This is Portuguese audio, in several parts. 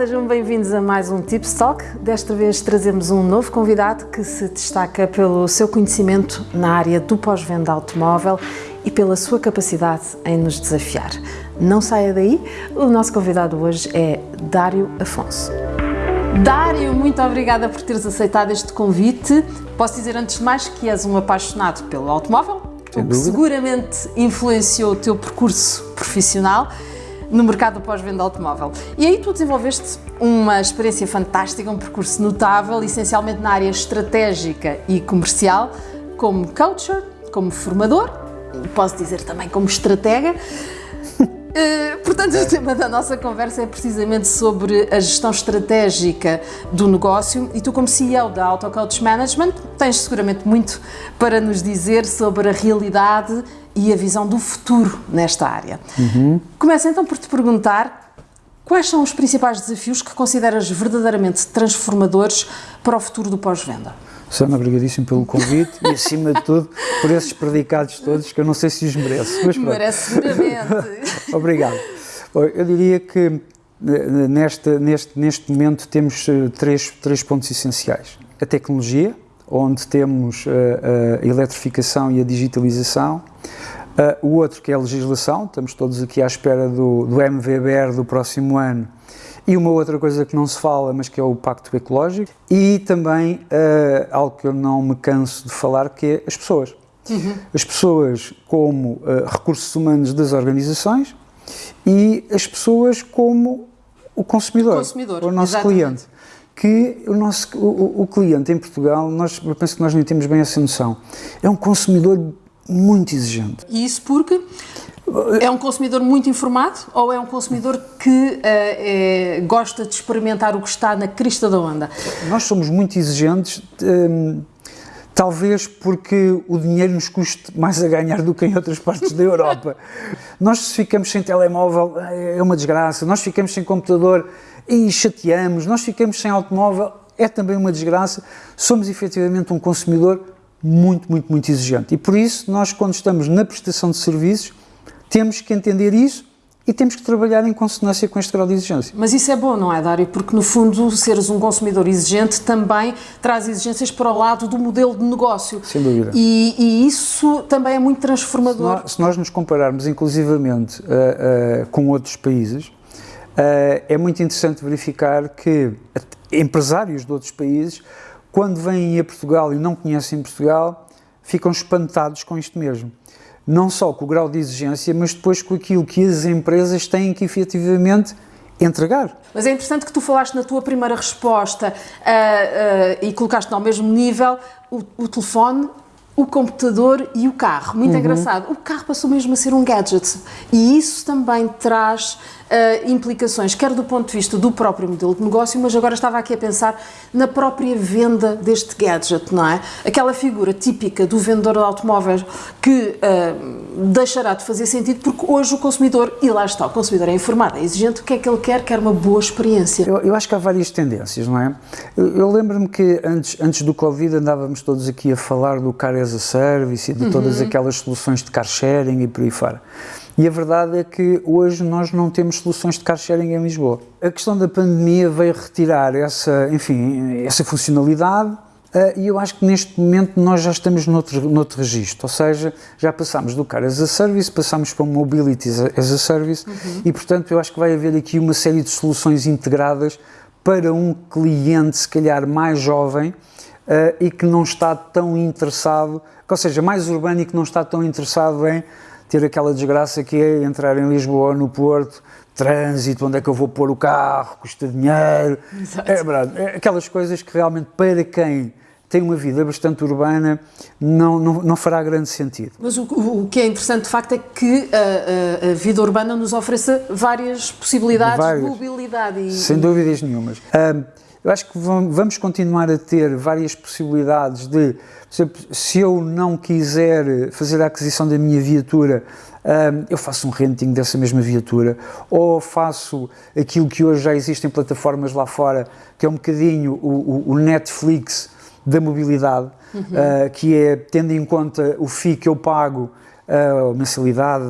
sejam bem-vindos a mais um Tips Talk. Desta vez trazemos um novo convidado que se destaca pelo seu conhecimento na área do pós-venda automóvel e pela sua capacidade em nos desafiar. Não saia daí, o nosso convidado hoje é Dário Afonso. Dário, muito obrigada por teres aceitado este convite. Posso dizer antes de mais que és um apaixonado pelo automóvel, o que seguramente influenciou o teu percurso profissional no mercado pós-venda automóvel. E aí tu desenvolveste uma experiência fantástica, um percurso notável, essencialmente na área estratégica e comercial, como coacher, como formador, e posso dizer também como estratega. Uh, portanto, o tema da nossa conversa é precisamente sobre a gestão estratégica do negócio e tu, como CEO da Auto Coach Management, tens seguramente muito para nos dizer sobre a realidade e a visão do futuro nesta área. Uhum. Começo então por te perguntar quais são os principais desafios que consideras verdadeiramente transformadores para o futuro do pós-venda? Sana, obrigadíssimo pelo convite e, acima de tudo, por esses predicados todos que eu não sei se os mereço. Mas Merece seguramente. Obrigado. Eu diria que neste, neste, neste momento temos eh, três, três pontos essenciais. A tecnologia, onde temos a, eh, a eletrificação e a digitalização. Uh, o outro que é a legislação, estamos todos aqui à espera do, do MVBR do próximo ano. E uma outra coisa que não se fala, mas que é o Pacto Ecológico. E também uh, algo que eu não me canso de falar, que é as pessoas. Uhum. As pessoas como uh, recursos humanos das organizações e as pessoas como o consumidor, o, consumidor, o nosso exatamente. cliente que o nosso o, o, cliente em Portugal, nós, eu penso que nós nem temos bem essa noção, é um consumidor muito exigente. E isso porque é um consumidor muito informado ou é um consumidor que uh, é, gosta de experimentar o que está na crista da onda? Nós somos muito exigentes, um, ehm, talvez porque o dinheiro nos custe mais a ganhar do que em outras partes da Europa. Nós se ficamos sem telemóvel é uma desgraça, nós ficamos sem computador e chateamos, nós ficamos sem automóvel, é também uma desgraça. Somos efetivamente um consumidor muito, muito, muito exigente. E por isso, nós, quando estamos na prestação de serviços, temos que entender isso e temos que trabalhar em consonância com este grau de exigência. Mas isso é bom, não é, Dário? Porque, no fundo, seres um consumidor exigente também traz exigências para o lado do modelo de negócio. Sem dúvida. E, e isso também é muito transformador. Se nós, se nós nos compararmos, inclusivamente, uh, uh, com outros países, é muito interessante verificar que empresários de outros países, quando vêm a Portugal e não conhecem Portugal, ficam espantados com isto mesmo. Não só com o grau de exigência, mas depois com aquilo que as empresas têm que efetivamente entregar. Mas é interessante que tu falaste na tua primeira resposta uh, uh, e colocaste ao mesmo nível o, o telefone o computador e o carro. Muito uhum. engraçado. O carro passou mesmo a ser um gadget e isso também traz uh, implicações, quer do ponto de vista do próprio modelo de negócio, mas agora estava aqui a pensar na própria venda deste gadget, não é? Aquela figura típica do vendedor de automóveis que uh, deixará de fazer sentido porque hoje o consumidor, e lá está, o consumidor é informado, é exigente, o que é que ele quer? Quer uma boa experiência. Eu, eu acho que há várias tendências, não é? Eu, eu lembro-me que antes, antes do Covid andávamos todos aqui a falar do Car as a Service e de todas uhum. aquelas soluções de car sharing e por aí fora. E a verdade é que hoje nós não temos soluções de car sharing em Lisboa. A questão da pandemia veio retirar essa, enfim, essa funcionalidade Uh, e eu acho que neste momento nós já estamos noutro, noutro registro, ou seja, já passamos do Car as a Service, passamos para o Mobility as a Service uhum. e, portanto, eu acho que vai haver aqui uma série de soluções integradas para um cliente, se calhar, mais jovem e que não está tão interessado, ou seja, mais urbano e que não está tão interessado em ter aquela desgraça que é entrar em Lisboa, no Porto, trânsito, onde é que eu vou pôr o carro, custa dinheiro. Exato. É verdade, é aquelas coisas que realmente para quem tem uma vida bastante urbana não, não, não fará grande sentido. Mas o, o, que é interessante de facto é que a, a, a vida urbana nos ofereça várias possibilidades várias. de mobilidade. E, Sem dúvidas nenhumas. Um, eu acho que vamos continuar a ter várias possibilidades de, se eu não quiser fazer a aquisição da minha viatura, eu faço um renting dessa mesma viatura, ou faço aquilo que hoje já existe em plataformas lá fora, que é um bocadinho o, o Netflix da mobilidade, uhum. Ah, que é, tendo em conta o FII que eu pago, uh, mensalidade,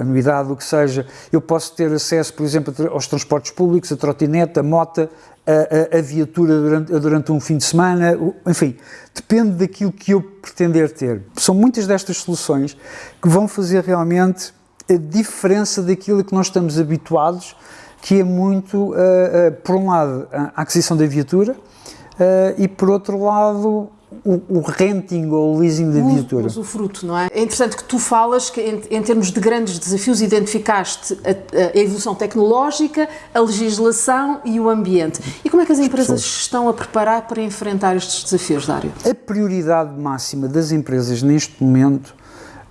anuidade, o que seja, eu posso ter acesso, por exemplo, aos transportes públicos, a trotinete, a mota, a, a, a viatura durante, durante, um fim de semana, enfim, depende daquilo que eu pretender ter. São muitas destas soluções que vão fazer realmente a diferença daquilo que nós estamos habituados, que é muito, uh, uh, por um lado, a aquisição da viatura, uh, e por outro lado, o, o renting ou o leasing da viatura. O fruto, não é? É interessante que tu falas que, em, em termos de grandes desafios, identificaste a, a, evolução tecnológica, a legislação e o ambiente. E como é que as empresas as estão a preparar para enfrentar estes desafios, Dário? A prioridade máxima das empresas neste momento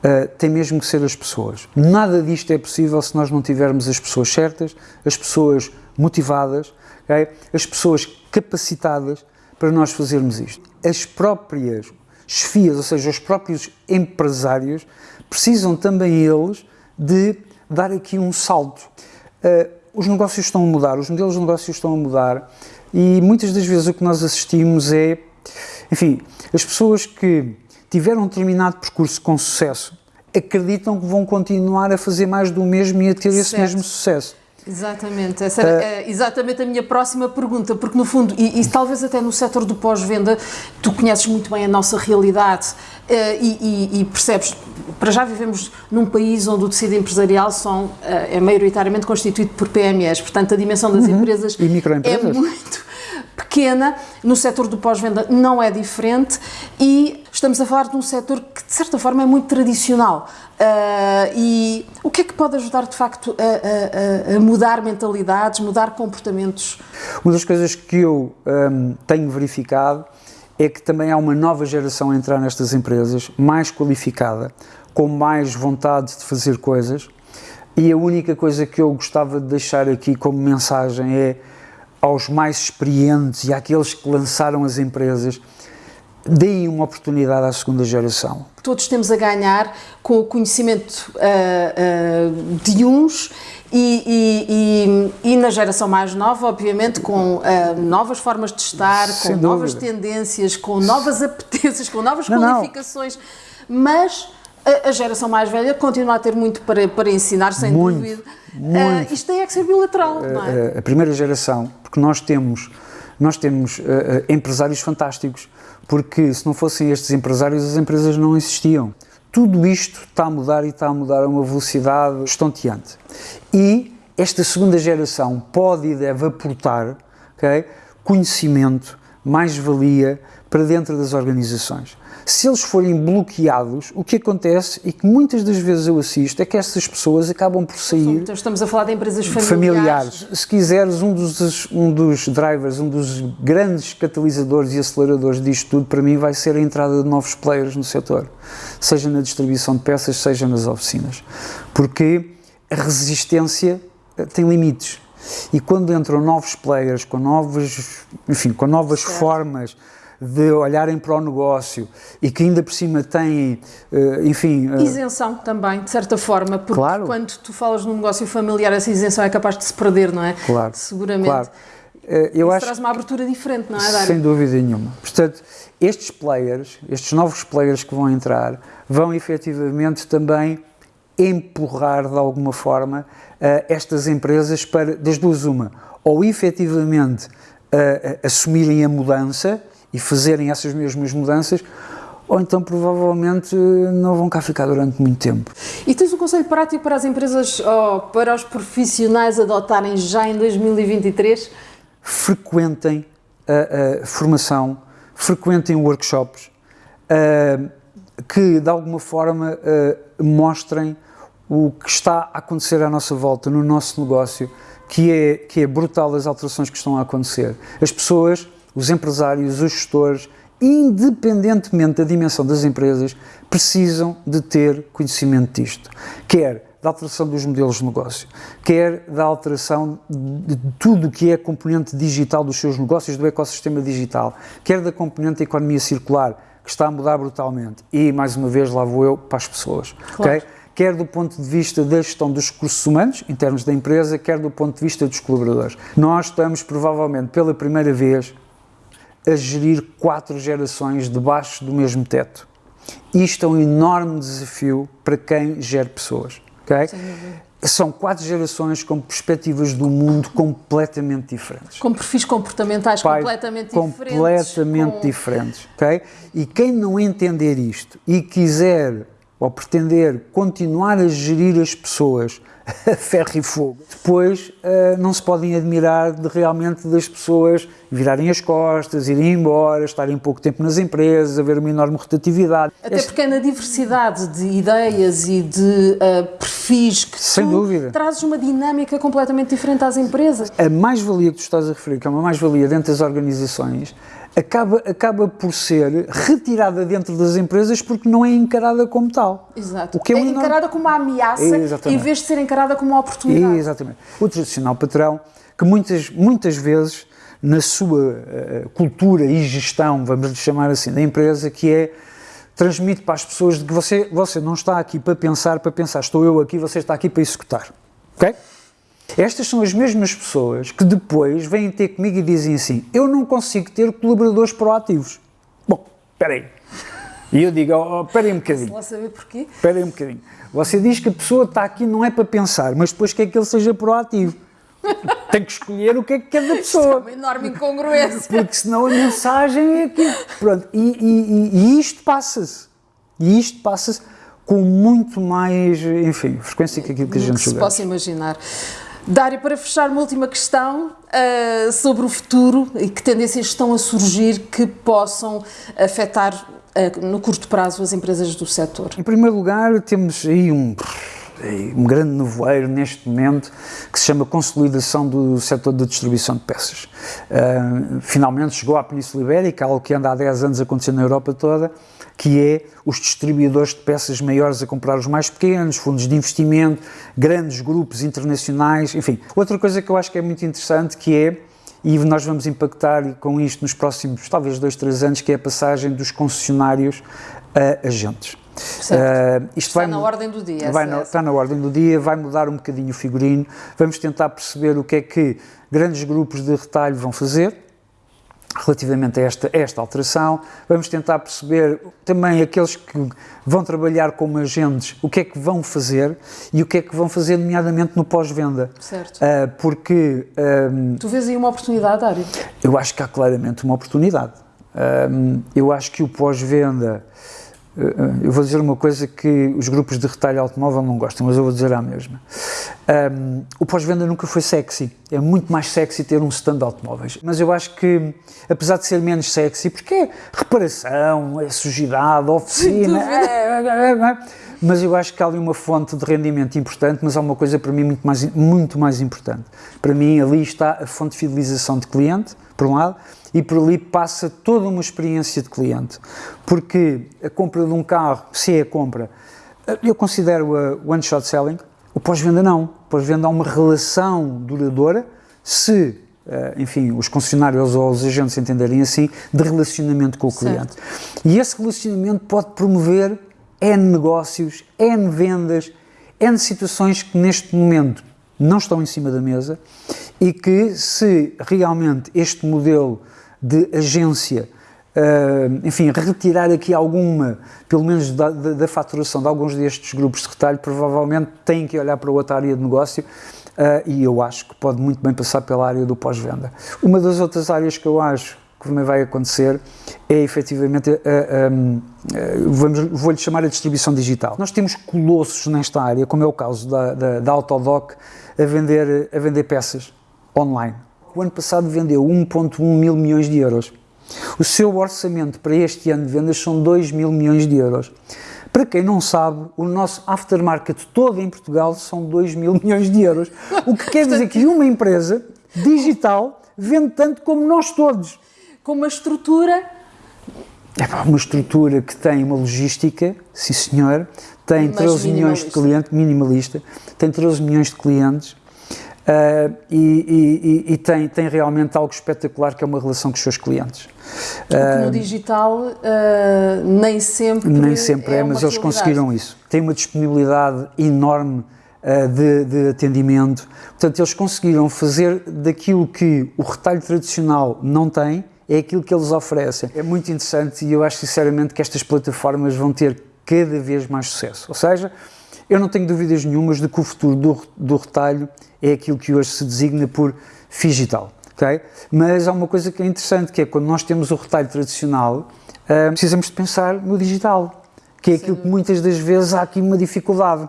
Uh, tem mesmo que ser as pessoas. Nada disto é possível se nós não tivermos as pessoas certas, as pessoas motivadas, okay? as pessoas capacitadas para nós fazermos isto. As próprias chefias, ou seja, os próprios empresários, precisam também eles de dar aqui um salto. Uh, os negócios estão a mudar, os modelos de negócios estão a mudar e muitas das vezes o que nós assistimos é, enfim, as pessoas que tiveram um determinado percurso com sucesso acreditam que vão continuar a fazer mais do mesmo e a ter certo. esse mesmo sucesso. Exatamente, essa era uh, exatamente a minha próxima pergunta, porque no fundo, e, e talvez até no setor do pós-venda, tu conheces muito bem a nossa realidade uh, e, e, e, percebes, para já vivemos num país onde o tecido empresarial são, é maioritariamente constituído por PMEs, portanto a dimensão das uhum. empresas é muito pequena, no setor do pós-venda não é diferente e estamos a falar de um setor que de certa forma é muito tradicional. Uh, e o que é que pode ajudar de facto a, a, a, mudar mentalidades, mudar comportamentos? Uma das coisas que eu um, tenho verificado é que também há uma nova geração a entrar nestas empresas, mais qualificada, com mais vontade de fazer coisas. E a única coisa que eu gostava de deixar aqui como mensagem é aos mais experientes e àqueles que lançaram as empresas, deem uma oportunidade à segunda geração. Todos temos a ganhar com o conhecimento uh, uh, de uns e, e, e, e, na geração mais nova, obviamente, com uh, novas formas de estar, Sem com dúvida. novas tendências, com novas apetências, com novas não, qualificações, não. mas a, a, geração mais velha continua a ter muito para, para ensinar, sem muito, dúvida. Muito. Isto tem é que ser bilateral, não é? A primeira geração, porque nós temos, nós temos uh, empresários fantásticos, porque se não fossem estes empresários, as empresas não existiam. Tudo isto está a mudar e está a mudar a uma velocidade estonteante. E esta segunda geração pode e deve aportar okay, conhecimento, mais-valia para dentro das organizações se eles forem bloqueados, o que acontece e que muitas das vezes eu assisto é que essas pessoas acabam por sair. Então, estamos a falar de empresas familiares. familiares. Se quiseres, um dos, um dos drivers, um dos grandes catalisadores e aceleradores disto tudo, para mim, vai ser a entrada de novos players no setor, seja na distribuição de peças, seja nas oficinas. Porque a resistência eh, tem limites. E quando entram novos players com novas, enfim, com novas certo. formas de olharem para o negócio e que ainda por cima têm, eh, enfim... Eh, isenção também, de certa forma, porque claro. quando tu falas num negócio familiar, essa isenção é capaz de se perder, não é? Claro. Seguramente. Claro. Eh, eu Isso acho, traz uma abertura diferente, não é, Dário? Sem dúvida nenhuma. Portanto, estes players, estes novos players que vão entrar, vão efetivamente também empurrar de alguma forma estas empresas para, das duas uma, ou efetivamente assumirem a mudança e fazerem essas mesmas mudanças, ou então provavelmente não vão cá ficar durante muito tempo. E tens um conselho prático para as empresas ou para os profissionais adotarem já em 2023? Frequentem a, a formação, frequentem workshops uh, que de alguma forma mostrem o que está a acontecer à nossa volta, no nosso negócio, que é, que é brutal as alterações que estão a acontecer. As pessoas os empresários, os gestores, independentemente da dimensão das empresas, precisam de ter conhecimento disto. Quer da alteração dos modelos de negócio, quer da alteração de tudo o que é componente digital dos seus negócios, do ecossistema digital, quer da componente da economia circular, que está a mudar brutalmente. E, mais uma vez, lá vou eu para as pessoas. Claro. Okay? Quer do ponto de vista da gestão dos recursos humanos, em termos da empresa, quer do ponto de vista dos colaboradores. Nós estamos, provavelmente, pela primeira vez, a gerir quatro gerações debaixo do mesmo teto. Isto é um enorme desafio para quem gera pessoas. Okay? São quatro gerações com perspectivas do mundo completamente diferentes. Com perfis comportamentais Pai, completamente diferentes. Completamente com... diferentes. Okay? E quem não entender isto e quiser ou pretender continuar a gerir as pessoas ferro e fogo, depois uh, não se podem admirar de realmente das pessoas virarem as costas, irem embora, estarem pouco tempo nas empresas, haver uma enorme rotatividade. Até este... porque é na diversidade de ideias e de uh, perfis que Sem tu dúvida. trazes uma dinâmica completamente diferente às empresas. A mais-valia que tu estás a referir, que é uma mais-valia dentro das organizações, acaba, acaba por ser retirada dentro das empresas porque não é encarada como tal. Exato. O que é, é encarada como uma ameaça Exatamente. em vez de ser encarada como uma oportunidade. Exatamente. O tradicional patrão, que muitas, muitas vezes, na sua uh, cultura e gestão, vamos lhe chamar assim, da empresa, que é transmite para as pessoas de que você, você não está aqui para pensar, para pensar, estou eu aqui, você está aqui para executar. Ok? Estas são as mesmas pessoas que depois vêm ter comigo e dizem assim: Eu não consigo ter colaboradores proativos. Bom, espera aí. E eu digo: oh, Espera aí um bocadinho. Lá saber porquê? Espera aí um bocadinho. Você diz que a pessoa está aqui não é para pensar, mas depois quer que ele seja proativo. Tem que escolher o que é que quer da pessoa. Isto é uma enorme incongruência. Porque senão a mensagem é aqui. Pronto, e, e, e isto passa-se. E isto passa-se com muito mais, enfim, frequência que aquilo que a gente que se possa imaginar. Dário, para fechar, uma última questão uh, sobre o futuro e que tendências estão a surgir que possam afetar uh, no curto prazo as empresas do setor? Em primeiro lugar, temos aí um, um grande nevoeiro neste momento que se chama consolidação do setor da distribuição de peças. Uh, finalmente chegou à Península Ibérica, algo que anda há 10 anos acontecendo na Europa toda, que é os distribuidores de peças maiores a comprar os mais pequenos, fundos de investimento, grandes grupos internacionais, enfim. Outra coisa que eu acho que é muito interessante que é, e nós vamos impactar com isto nos próximos, talvez dois, três anos, que é a passagem dos concessionários a agentes. Uh, isto está vai, na ordem do dia. Vai na, está na ordem do dia, vai mudar um bocadinho o figurino, vamos tentar perceber o que é que grandes grupos de retalho vão fazer, relativamente a esta, esta alteração. Vamos tentar perceber também aqueles que vão trabalhar como agentes, o que é que vão fazer e o que é que vão fazer, nomeadamente no pós-venda. Certo. Uh, porque. Um, tu vês aí uma oportunidade, Dário? Eu acho que há claramente uma oportunidade. Um, eu acho que o pós-venda eu vou dizer uma coisa que os grupos de retalho automóvel não gostam, mas eu vou dizer a mesma. Um, o pós-venda nunca foi sexy. É muito mais sexy ter um stand de automóveis. Mas eu acho que, apesar de ser menos sexy, porque é reparação, é sujidade, oficina. É, é, é, mas eu acho que há ali uma fonte de rendimento importante, mas há uma coisa para mim muito mais, muito mais importante. Para mim, ali está a fonte de fidelização de cliente, por um lado, e por ali passa toda uma experiência de cliente. Porque a compra de um carro, se é a compra, eu considero a one-shot selling, o pós-venda não. O pós-venda há uma relação duradoura, se, eh, enfim, os concessionários ou os agentes entenderem assim, de relacionamento com o cliente. Certo. E esse relacionamento pode promover N negócios, N vendas, N situações que neste momento não estão em cima da mesa e que, se realmente este modelo de agência, uh, enfim, retirar aqui alguma, pelo menos da, da, da, faturação de alguns destes grupos de retalho, provavelmente têm que olhar para outra área de negócio uh, e eu acho que pode muito bem passar pela área do pós-venda. Uma das outras áreas que eu acho que também vai acontecer é efetivamente, vou-lhe chamar a distribuição digital. Nós temos colossos nesta área, como é o caso da, da, da Autodoc, a vender, a vender peças online o ano passado vendeu 1,1 mil milhões de euros. O seu orçamento para este ano de vendas são 2 mil milhões de euros. Para quem não sabe, o nosso aftermarket todo em Portugal são 2 mil milhões de euros. O que quer dizer que uma empresa digital vende tanto como nós todos. Com uma estrutura. É uma estrutura que tem uma logística, sim senhor, tem Mas 13 milhões de clientes, minimalista, tem 13 milhões de clientes, Uh, e, e, e tem, tem, realmente algo espetacular que é uma relação com os seus clientes. Uh, no digital uh, nem sempre Nem sempre é, é mas eles conseguiram isso. Tem uma disponibilidade enorme de, de, atendimento. Portanto, eles conseguiram fazer daquilo que o retalho tradicional não tem, é aquilo que eles oferecem. É muito interessante e eu acho sinceramente que estas plataformas vão ter cada vez mais sucesso. Ou seja, eu não tenho dúvidas nenhumas de que o futuro do, do retalho é aquilo que hoje se designa por digital. Okay? Mas há uma coisa que é interessante, que é quando nós temos o retalho tradicional, uh, precisamos de pensar no digital, que é aquilo que muitas das vezes há aqui uma dificuldade.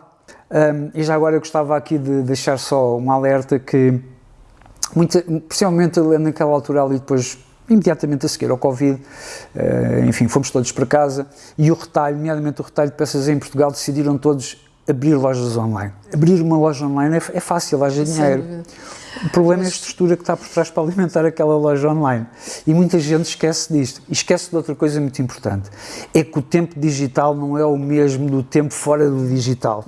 Um, e já agora eu gostava aqui de deixar só um alerta que, muita, principalmente naquela altura ali depois imediatamente a seguir ao Covid, uh, enfim, fomos todos para casa e o retalho, nomeadamente o retalho de peças em Portugal, decidiram todos abrir lojas online. Abrir uma loja online é, é fácil, haja dinheiro. O problema Mas... é a estrutura que está por trás para alimentar aquela loja online. E muita gente esquece disto. E esquece de outra coisa muito importante: é que o tempo digital não é o mesmo do tempo fora do digital.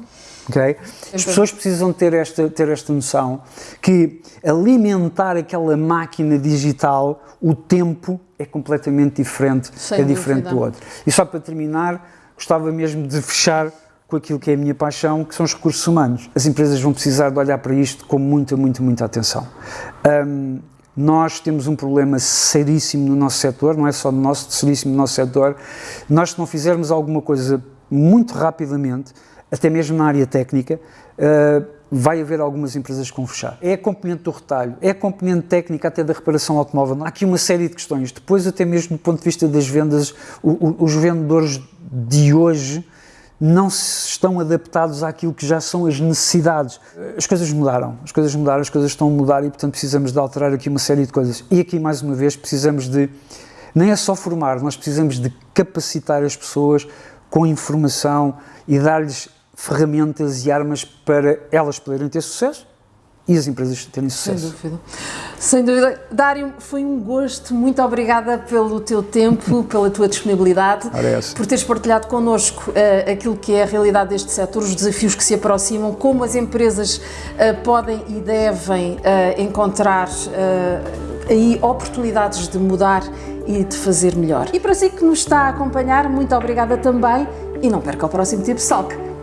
Okay? As pessoas precisam ter esta, ter esta noção que alimentar aquela máquina digital, o tempo é completamente diferente, Sem é diferente dúvida. do outro. E só para terminar, gostava mesmo de fechar com aquilo que é a minha paixão, que são os recursos humanos. As empresas vão precisar de olhar para isto com muita, muita, muita atenção. Um, nós temos um problema seríssimo no nosso setor, não é só no nosso, seríssimo no nosso setor. Nós, se não fizermos alguma coisa muito rapidamente, até mesmo na área técnica, uh, vai haver algumas empresas que vão fechar. É a componente do retalho, é a componente técnica até da reparação automóvel. Há aqui uma série de questões. Depois, até mesmo do ponto de vista das vendas, o, o, os vendedores de hoje não se estão adaptados àquilo que já são as necessidades. As coisas mudaram, as coisas mudaram, as coisas estão a mudar e, portanto, precisamos de alterar aqui uma série de coisas. E aqui, mais uma vez, precisamos de, nem é só formar, nós precisamos de capacitar as pessoas com informação e dar-lhes ferramentas e armas para elas poderem ter sucesso e as empresas terem sucesso. Sem dúvida. Sem dúvida. Dário, foi um gosto. Muito obrigada pelo teu tempo, pela tua disponibilidade, por teres partilhado connosco uh, aquilo que é a realidade deste setor, os desafios que se aproximam, como as empresas uh, podem e devem uh, encontrar aí oportunidades de mudar e de fazer melhor. E para si que nos está a acompanhar, muito obrigada também e não perca o próximo Tip Salk.